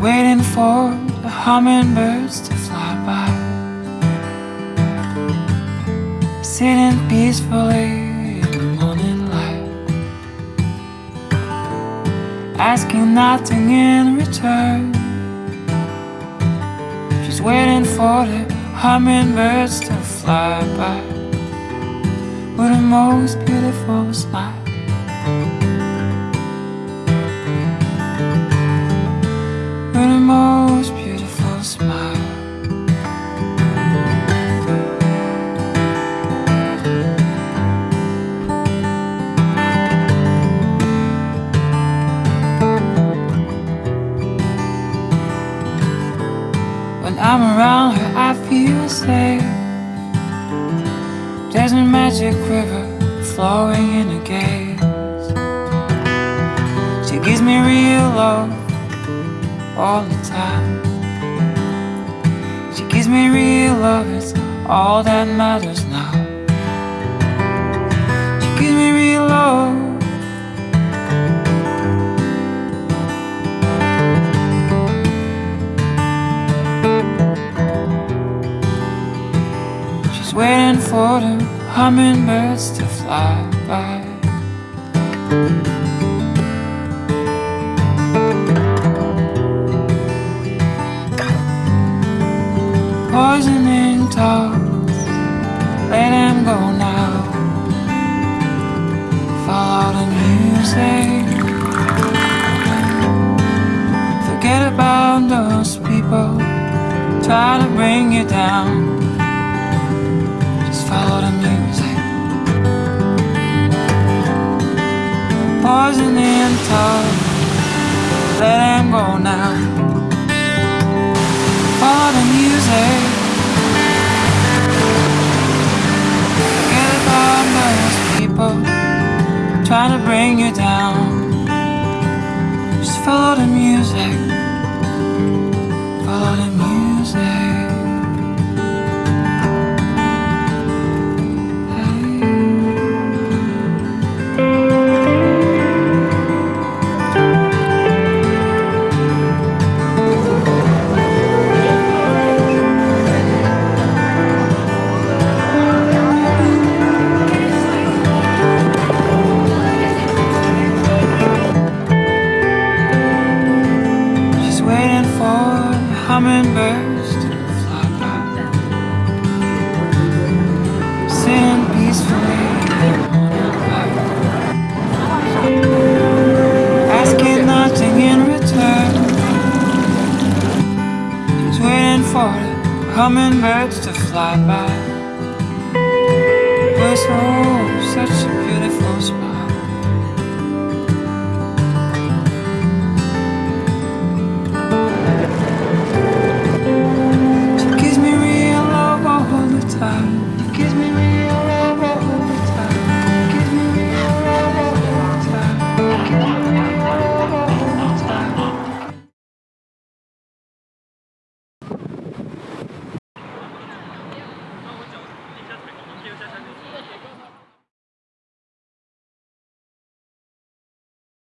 waiting for the hummingbirds to fly by. Sitting peacefully in the morning light. Asking nothing in return. She's waiting for the hummingbirds to fly by. With the most beautiful smile. I'm around her, I feel safe. There's a magic river flowing in the gaze. She gives me real love all the time. She gives me real love, it's all that matters now. She gives me real love. Waiting for the hummingbirds to fly by. poisoning talks. Let them go now. Follow the music. Forget about those people. Try to bring you down. Just follow the music. Poisoning talks. Let them go now. Follow the music. Forget about those people trying to bring you down. Just follow the music. Hummingbirds to fly by. Sitting peacefully. Asking nothing in return. She's waiting for the hummingbirds to fly by. Oh, such a beautiful smile.